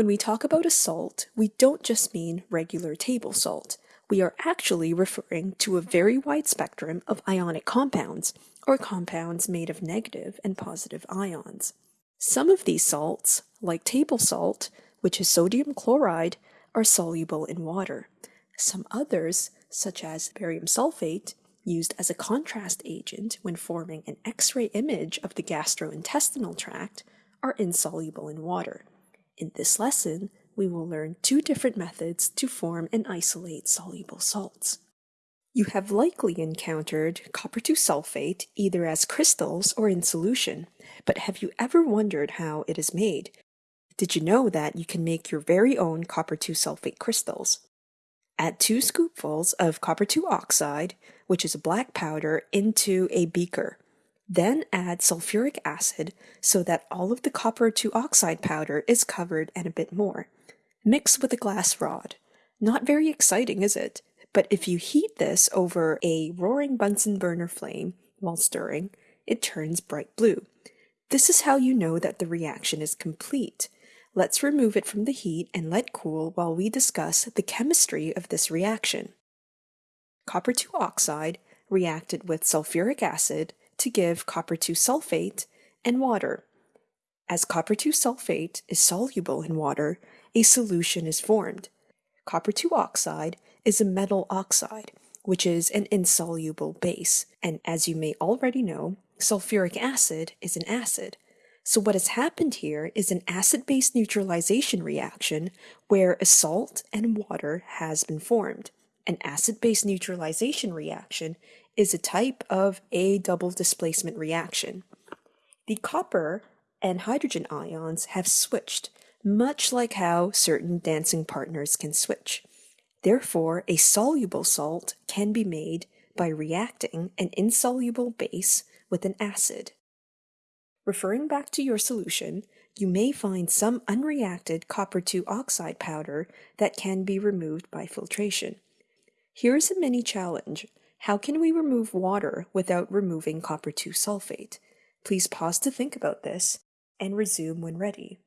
When we talk about a salt, we don't just mean regular table salt. We are actually referring to a very wide spectrum of ionic compounds, or compounds made of negative and positive ions. Some of these salts, like table salt, which is sodium chloride, are soluble in water. Some others, such as barium sulfate, used as a contrast agent when forming an X-ray image of the gastrointestinal tract, are insoluble in water. In this lesson, we will learn two different methods to form and isolate soluble salts. You have likely encountered copper 2 sulfate either as crystals or in solution, but have you ever wondered how it is made? Did you know that you can make your very own copper 2 sulfate crystals? Add two scoopfuls of copper 2 oxide, which is a black powder, into a beaker. Then add sulfuric acid so that all of the copper 2 oxide powder is covered and a bit more. Mix with a glass rod. Not very exciting, is it? But if you heat this over a roaring Bunsen burner flame while stirring, it turns bright blue. This is how you know that the reaction is complete. Let's remove it from the heat and let cool while we discuss the chemistry of this reaction. Copper 2 oxide reacted with sulfuric acid to give copper 2 sulfate and water. As copper 2 sulfate is soluble in water, a solution is formed. Copper 2 oxide is a metal oxide, which is an insoluble base, and as you may already know, sulfuric acid is an acid. So what has happened here is an acid-base neutralization reaction where a salt and water has been formed. An acid-base neutralization reaction is a type of a double displacement reaction. The copper and hydrogen ions have switched, much like how certain dancing partners can switch. Therefore, a soluble salt can be made by reacting an insoluble base with an acid. Referring back to your solution, you may find some unreacted copper 2 oxide powder that can be removed by filtration. Here is a mini challenge. How can we remove water without removing copper 2 sulfate? Please pause to think about this and resume when ready.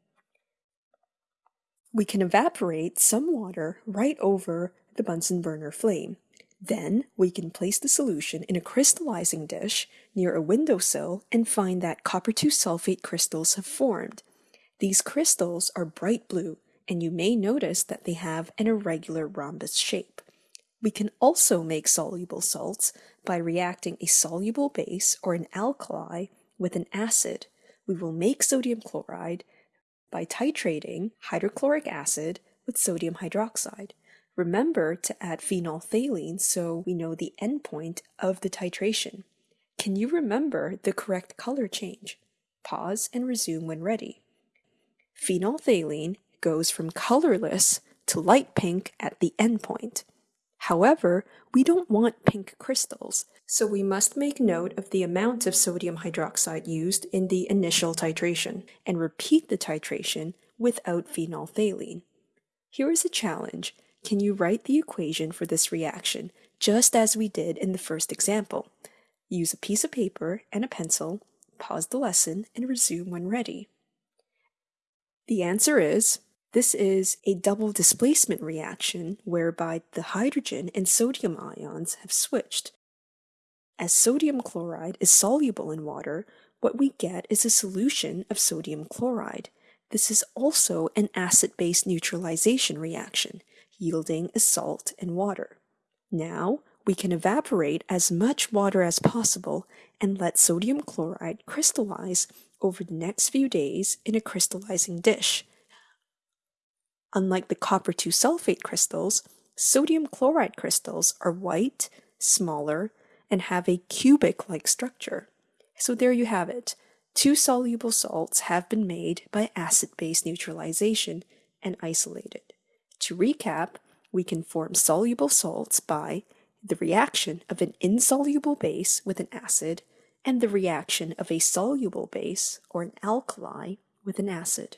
We can evaporate some water right over the Bunsen burner flame. Then we can place the solution in a crystallizing dish near a windowsill and find that copper 2 sulfate crystals have formed. These crystals are bright blue and you may notice that they have an irregular rhombus shape. We can also make soluble salts by reacting a soluble base or an alkali with an acid. We will make sodium chloride by titrating hydrochloric acid with sodium hydroxide. Remember to add phenolphthalein so we know the endpoint of the titration. Can you remember the correct color change? Pause and resume when ready. Phenolphthalein goes from colorless to light pink at the endpoint. However, we don't want pink crystals, so we must make note of the amount of sodium hydroxide used in the initial titration and repeat the titration without phenolphthalein. Here is a challenge. Can you write the equation for this reaction, just as we did in the first example? Use a piece of paper and a pencil, pause the lesson, and resume when ready. The answer is this is a double displacement reaction whereby the hydrogen and sodium ions have switched. As sodium chloride is soluble in water, what we get is a solution of sodium chloride. This is also an acid-base neutralization reaction, yielding a salt and water. Now, we can evaporate as much water as possible and let sodium chloride crystallize over the next few days in a crystallizing dish, Unlike the copper 2 sulfate crystals, sodium chloride crystals are white, smaller, and have a cubic-like structure. So there you have it. Two soluble salts have been made by acid-base neutralization and isolated. To recap, we can form soluble salts by the reaction of an insoluble base with an acid and the reaction of a soluble base or an alkali with an acid.